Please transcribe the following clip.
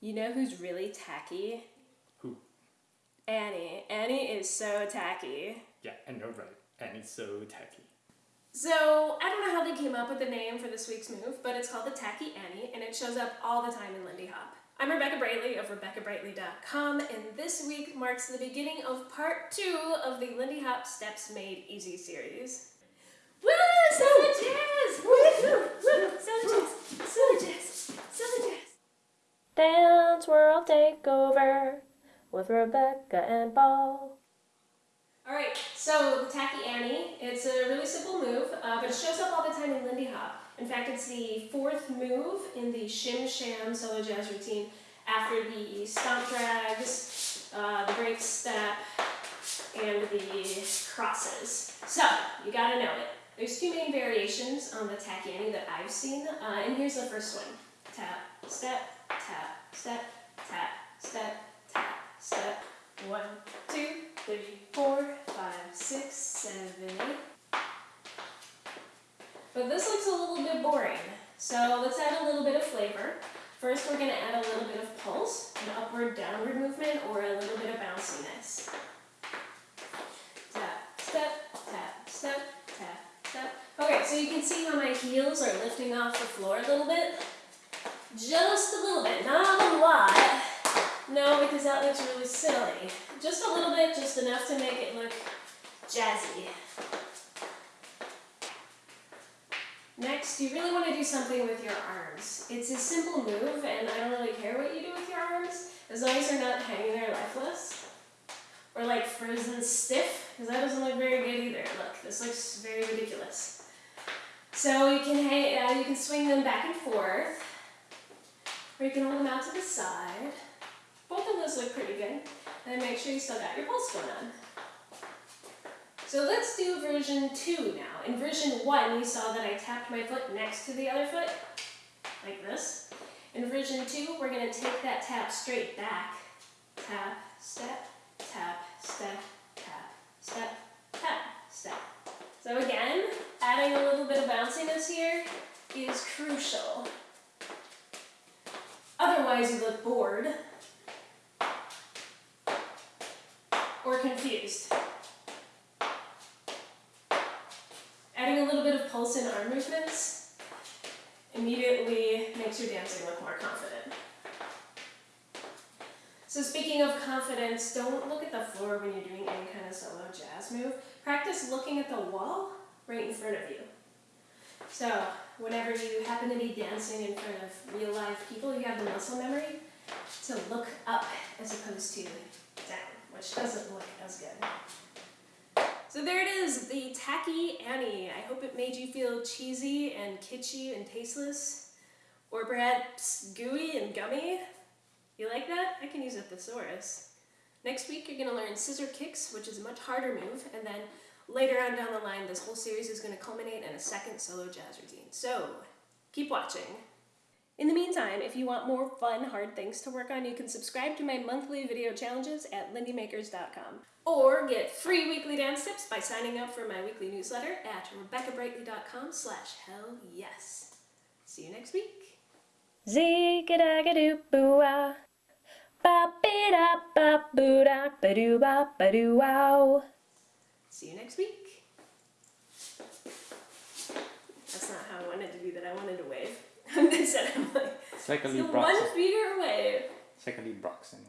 You know who's really tacky? Who? Annie. Annie is so tacky. Yeah, I know, right? And it's so tacky. So, I don't know how they came up with the name for this week's move, but it's called the Tacky Annie, and it shows up all the time in Lindy Hop. I'm Rebecca Brightly of RebeccaBrightly.com, and this week marks the beginning of part two of the Lindy Hop Steps Made Easy series. Woo! Southern Jazz! Woo! Woo! Woo! Southern Jazz! Southern Jazz! Southern Jazz! Dance World Takeover with Rebecca and Paul. Alright, so the Tacky Annie, it's a really simple move, uh, but it shows up all the time in Lindy Hop. In fact, it's the fourth move in the Shim Sham solo jazz routine after the stomp drags, uh, the break step, and the crosses. So, you gotta know it. There's two main variations on the Tacky Annie that I've seen, uh, and here's the first one. Tap, step, tap, step, tap, step, tap, step. One, two, three, four, five, six, seven, eight. But this looks a little bit boring. So let's add a little bit of flavor. First, we're going to add a little bit of pulse, an upward downward movement, or a little bit of bounciness. Tap, step, tap, step, tap, step. Okay, so you can see how my heels are lifting off the floor a little bit. Just a little bit, not a lot. No, because that looks really silly. Just a little bit, just enough to make it look jazzy. Next, you really want to do something with your arms. It's a simple move, and I don't really care what you do with your arms, as long as they're not hanging there lifeless. Or like frozen stiff, because that doesn't look very good either. Look, this looks very ridiculous. So you can hang, uh, you can swing them back and forth, or you can hold them out to the side. Both of those look pretty good. And then make sure you still got your pulse going on. So let's do version 2 now. In version 1, you saw that I tapped my foot next to the other foot, like this. In version 2, we're going to take that tap straight back. Tap, step, tap, step, tap, step, tap, step. So again, adding a little bit of bounciness here is crucial. Otherwise you look bored or confused. Adding a little bit of pulse in arm movements immediately makes your dancing look more confident. So speaking of confidence, don't look at the floor when you're doing any kind of solo jazz move. Practice looking at the wall right in front of you. So whenever you happen to be dancing in front of real live people, you have the muscle memory to look up as opposed to down, which doesn't look as good. So there it is, the Tacky Annie. I hope it made you feel cheesy and kitschy and tasteless, or perhaps gooey and gummy. You like that? I can use a thesaurus. Next week you're going to learn scissor kicks, which is a much harder move, and then later on down the line this whole series is going to culminate in a second solo jazz routine. So, keep watching. In the meantime, if you want more fun, hard things to work on, you can subscribe to my monthly video challenges at lindymakers.com. Or get free weekly dance tips by signing up for my weekly newsletter at rebeccabrightly.com slash hell yes. See you next week. Zee-ga-da-ga-doo-boo-ah. Ba-be-da-ba-boo-da-ba-doo-ba-ba-doo-wow. See you next week. That's not how I wanted to do that. I wanted to wave. Instead, I'm like, It's like a Lee a Brox. one finger wave. It's like a Lee Brox anyway.